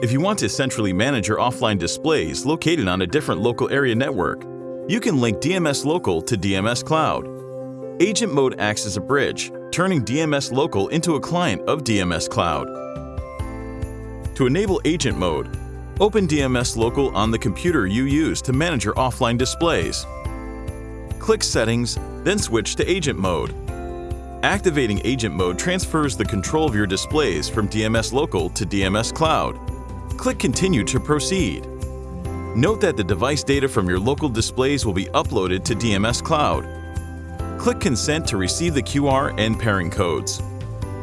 If you want to centrally manage your offline displays located on a different local area network, you can link DMS Local to DMS Cloud. Agent Mode acts as a bridge, turning DMS Local into a client of DMS Cloud. To enable Agent Mode, open DMS Local on the computer you use to manage your offline displays. Click Settings, then switch to Agent Mode. Activating Agent Mode transfers the control of your displays from DMS Local to DMS Cloud. Click Continue to proceed. Note that the device data from your local displays will be uploaded to DMS Cloud. Click Consent to receive the QR and pairing codes.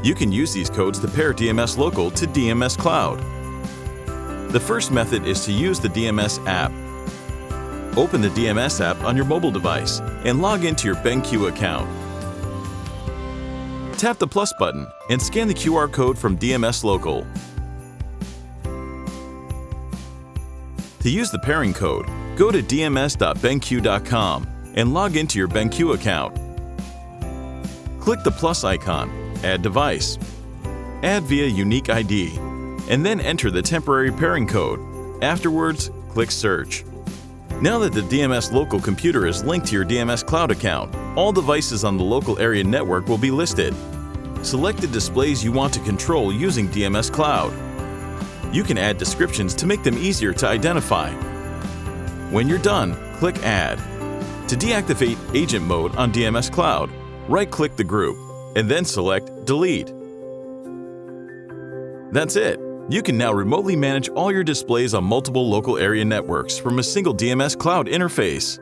You can use these codes to pair DMS Local to DMS Cloud. The first method is to use the DMS app. Open the DMS app on your mobile device and log into your BenQ account. Tap the plus button and scan the QR code from DMS Local. To use the pairing code, go to dms.benq.com and log into your BenQ account. Click the plus icon, Add Device, Add via Unique ID, and then enter the temporary pairing code. Afterwards, click Search. Now that the DMS local computer is linked to your DMS Cloud account, all devices on the local area network will be listed. Select the displays you want to control using DMS Cloud. You can add descriptions to make them easier to identify. When you're done, click Add. To deactivate Agent Mode on DMS Cloud, right-click the group and then select Delete. That's it. You can now remotely manage all your displays on multiple local area networks from a single DMS Cloud interface.